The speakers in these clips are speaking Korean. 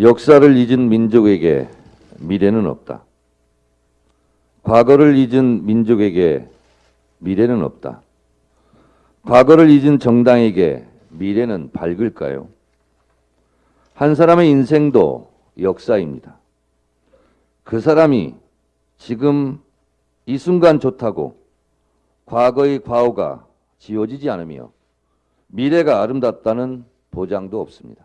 역사를 잊은 민족에게 미래는 없다. 과거를 잊은 민족에게 미래는 없다. 과거를 잊은 정당에게 미래는 밝을까요? 한 사람의 인생도 역사입니다. 그 사람이 지금 이 순간 좋다고 과거의 과오가 지워지지 않으며 미래가 아름답다는 보장도 없습니다.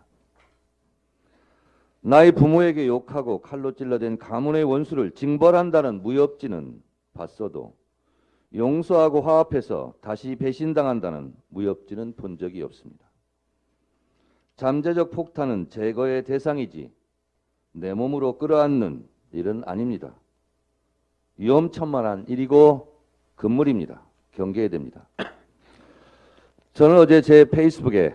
나의 부모에게 욕하고 칼로 찔러댄 가문의 원수를 징벌한다는 무협지는 봤어도 용서하고 화합해서 다시 배신당한다는 무협지는 본 적이 없습니다. 잠재적 폭탄은 제거의 대상이지 내 몸으로 끌어안는 일은 아닙니다. 위험천만한 일이고 금물입니다. 경계해야 됩니다. 저는 어제 제 페이스북에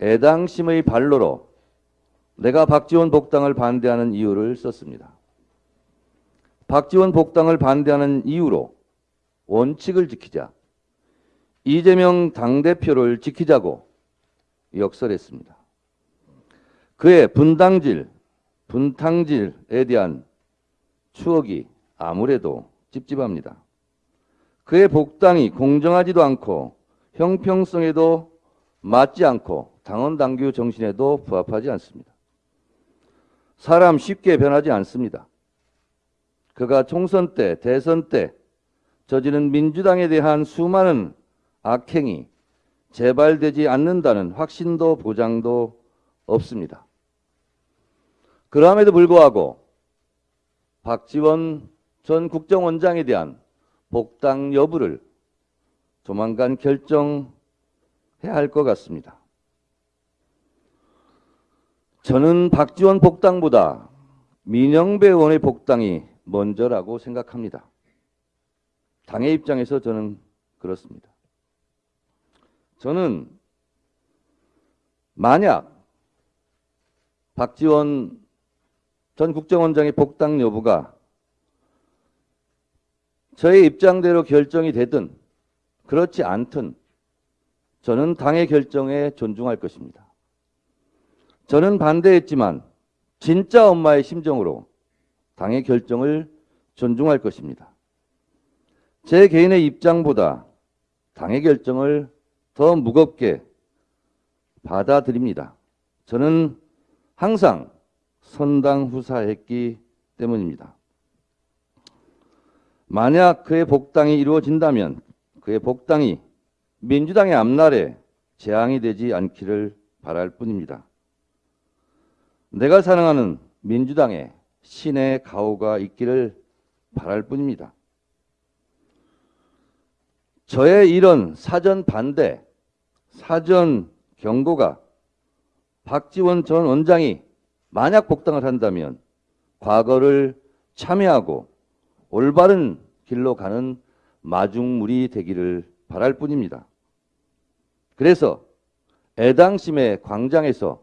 애당심의 발로로 내가 박지원 복당을 반대하는 이유를 썼습니다. 박지원 복당을 반대하는 이유로 원칙을 지키자. 이재명 당대표를 지키자고 역설했습니다. 그의 분당질, 분탕질에 대한 추억이 아무래도 찝찝합니다. 그의 복당이 공정하지도 않고 형평성에도 맞지 않고 당원 당규 정신에도 부합하지 않습니다. 사람 쉽게 변하지 않습니다. 그가 총선 때, 대선 때 저지른 민주당에 대한 수많은 악행이 재발되지 않는다는 확신도 보장도 없습니다. 그럼에도 불구하고 박지원 전 국정원장에 대한 복당 여부를 조만간 결정해야 할 것 같습니다. 저는 박지원 복당보다 민영배 의원의 복당이 먼저라고 생각합니다. 당의 입장에서 저는 그렇습니다. 저는 만약 박지원 전 국정원장의 복당 여부가 저의 입장대로 결정이 되든 그렇지 않든 저는 당의 결정에 존중할 것입니다. 저는 반대했지만 진짜 엄마의 심정으로 당의 결정을 존중할 것입니다. 제 개인의 입장보다 당의 결정을 더 무겁게 받아들입니다. 저는 항상 선당후사했기 때문입니다. 만약 그의 복당이 이루어진다면 그의 복당이 민주당의 앞날에 재앙이 되지 않기를 바랄 뿐입니다. 내가 사랑하는 민주당에 신의 가호가 있기를 바랄 뿐입니다. 저의 이런 사전 반대, 사전 경고가 박지원 전 원장이 만약 복당을 한다면 과거를 참여하고 올바른 길로 가는 마중물이 되기를 바랄 뿐입니다. 그래서 애당심의 광장에서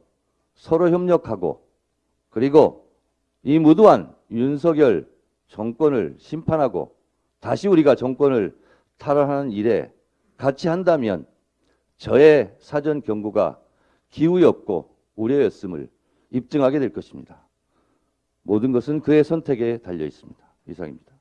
서로 협력하고 그리고 이 무도한 윤석열 정권을 심판하고 다시 우리가 정권을 탈환하는 일에 같이 한다면 저의 사전 경고가 기우였고 우려였음을 입증하게 될 것입니다. 모든 것은 그의 선택에 달려 있습니다. 이상입니다.